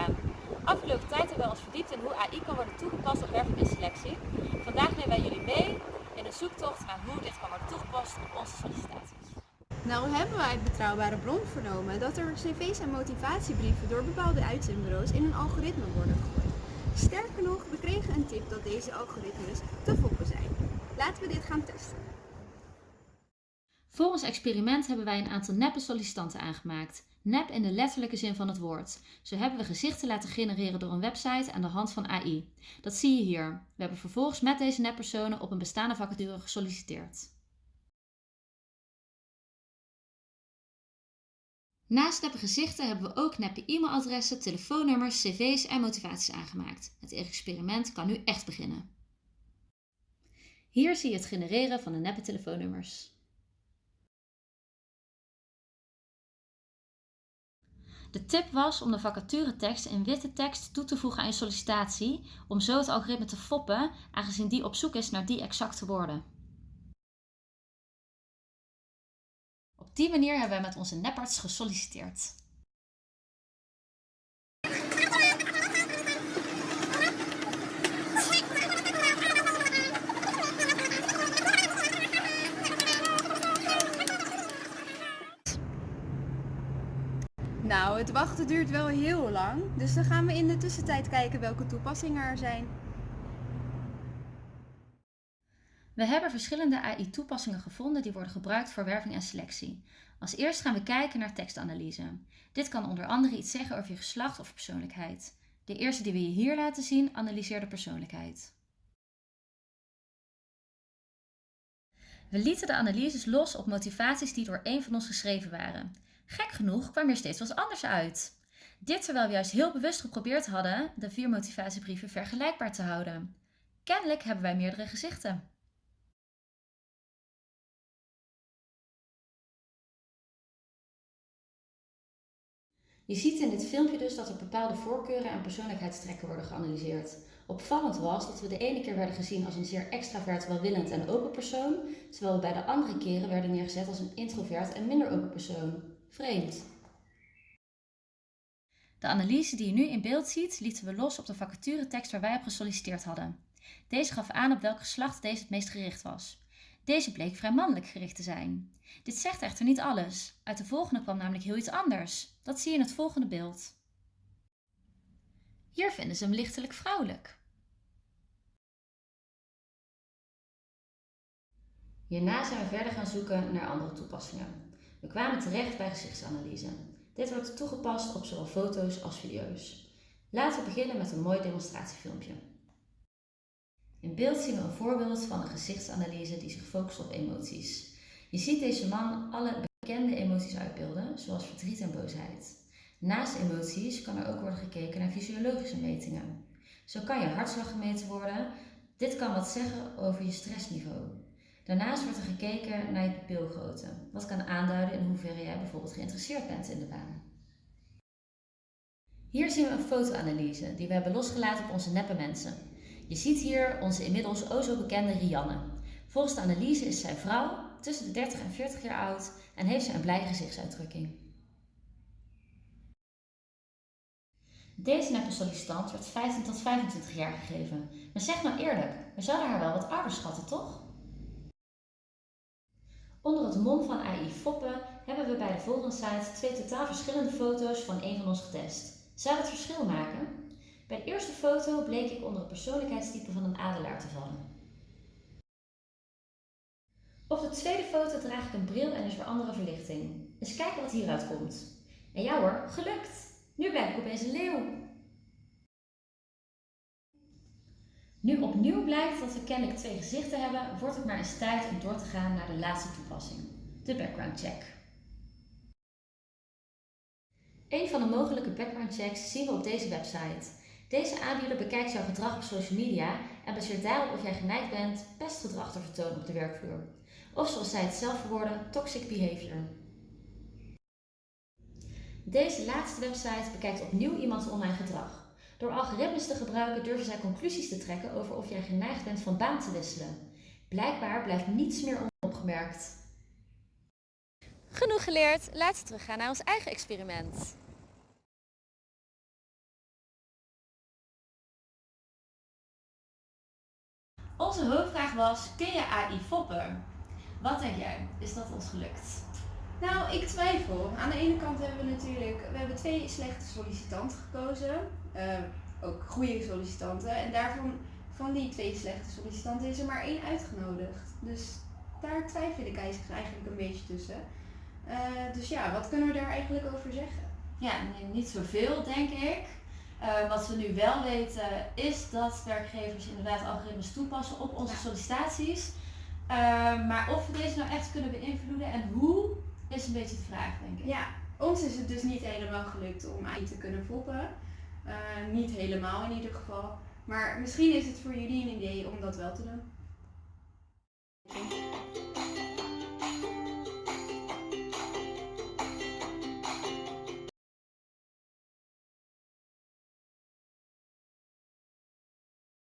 aan. Afgelopen tijd hebben wij ons verdiept in hoe AI kan worden toegepast op werving en selectie. Vandaag nemen wij jullie mee in een zoektocht naar hoe dit kan worden toegepast op onze sollicitaties. Nou hebben wij uit betrouwbare bron vernomen dat er cv's en motivatiebrieven door bepaalde uitzendbureaus in een algoritme worden gegooid. Sterker nog, we kregen een tip dat deze algoritmes te foppen zijn. Laten we dit gaan testen. Voor ons experiment hebben wij een aantal neppe sollicitanten aangemaakt. Nep in de letterlijke zin van het woord. Zo hebben we gezichten laten genereren door een website aan de hand van AI. Dat zie je hier. We hebben vervolgens met deze neppersonen op een bestaande vacature gesolliciteerd. Naast neppe gezichten hebben we ook neppe e-mailadressen, telefoonnummers, cv's en motivaties aangemaakt. Het experiment kan nu echt beginnen. Hier zie je het genereren van de neppe telefoonnummers. De tip was om de vacaturetekst in witte tekst toe te voegen aan je sollicitatie, om zo het algoritme te foppen, aangezien die op zoek is naar die exacte woorden. Op die manier hebben wij met onze neparts gesolliciteerd. Nou, het wachten duurt wel heel lang, dus dan gaan we in de tussentijd kijken welke toepassingen er zijn. We hebben verschillende AI-toepassingen gevonden die worden gebruikt voor werving en selectie. Als eerst gaan we kijken naar tekstanalyse. Dit kan onder andere iets zeggen over je geslacht of persoonlijkheid. De eerste die we je hier laten zien analyseert de persoonlijkheid. We lieten de analyses los op motivaties die door één van ons geschreven waren. Gek genoeg kwam er steeds wat anders uit. Dit terwijl we juist heel bewust geprobeerd hadden de vier motivatiebrieven vergelijkbaar te houden. Kennelijk hebben wij meerdere gezichten. Je ziet in dit filmpje dus dat er bepaalde voorkeuren en persoonlijkheidstrekken worden geanalyseerd. Opvallend was dat we de ene keer werden gezien als een zeer extravert, welwillend en open persoon, terwijl we bij de andere keren werden neergezet als een introvert en minder open persoon. Vreemd. De analyse die je nu in beeld ziet, lieten we los op de vacaturetekst waar wij op gesolliciteerd hadden. Deze gaf aan op welk geslacht deze het meest gericht was. Deze bleek vrij mannelijk gericht te zijn. Dit zegt echter niet alles. Uit de volgende kwam namelijk heel iets anders. Dat zie je in het volgende beeld. Hier vinden ze hem lichtelijk vrouwelijk. Hierna zijn we verder gaan zoeken naar andere toepassingen. We kwamen terecht bij gezichtsanalyse. Dit wordt toegepast op zowel foto's als video's. Laten we beginnen met een mooi demonstratiefilmpje. In beeld zien we een voorbeeld van een gezichtsanalyse die zich focust op emoties. Je ziet deze man alle bekende emoties uitbeelden, zoals verdriet en boosheid. Naast emoties kan er ook worden gekeken naar fysiologische metingen. Zo kan je hartslag gemeten worden. Dit kan wat zeggen over je stressniveau. Daarnaast wordt er gekeken naar je pupilgrootte, wat kan aanduiden in hoeverre jij bijvoorbeeld geïnteresseerd bent in de baan. Hier zien we een fotoanalyse die we hebben losgelaten op onze neppe mensen. Je ziet hier onze inmiddels o zo bekende Rianne. Volgens de analyse is zij vrouw, tussen de 30 en 40 jaar oud en heeft ze een blije gezichtsuitdrukking. Deze neppe sollicitant werd 15 tot 25 jaar gegeven. Maar zeg nou eerlijk, we zouden haar wel wat ouder schatten, toch? Onder het mom van AI Foppen hebben we bij de volgende site twee totaal verschillende foto's van een van ons getest. Zou dat verschil maken? Bij de eerste foto bleek ik onder het persoonlijkheidstype van een adelaar te vallen. Op de tweede foto draag ik een bril en is er andere verlichting. Eens kijken wat hieruit komt. En ja hoor, gelukt! Nu ben ik opeens een leeuw. Nu opnieuw blijkt dat we kennelijk twee gezichten hebben, wordt het maar eens tijd om door te gaan naar de laatste toepassing, de background check. Een van de mogelijke background checks zien we op deze website. Deze aanbieder bekijkt jouw gedrag op social media en baseert daarop of jij geneigd bent pestgedrag te vertonen op de werkvloer. Of zoals zij het zelf verwoorden, toxic behavior. Deze laatste website bekijkt opnieuw iemands online gedrag. Door algoritmes te gebruiken durven zij conclusies te trekken over of jij geneigd bent van baan te wisselen. Blijkbaar blijft niets meer onopgemerkt. Genoeg geleerd, laten we teruggaan naar ons eigen experiment. Onze hoofdvraag was, kun je AI foppen? Wat denk jij? Is dat ons gelukt? Nou, ik twijfel. Aan de ene kant hebben we natuurlijk we hebben twee slechte sollicitanten gekozen. Eh, ook goede sollicitanten. En daarvan, van die twee slechte sollicitanten is er maar één uitgenodigd. Dus daar twijfel ik eigenlijk een beetje tussen. Eh, dus ja, wat kunnen we daar eigenlijk over zeggen? Ja, niet zoveel denk ik. Eh, wat we nu wel weten is dat werkgevers inderdaad algoritmes toepassen op onze Ja. sollicitaties. Eh, maar of we deze nou echt kunnen beïnvloeden en hoe, is een beetje de vraag denk ik. Ja, ons is het dus niet helemaal gelukt om AI te kunnen foppen. Eh, niet helemaal in ieder geval. Maar misschien is het voor jullie een idee om dat wel te doen.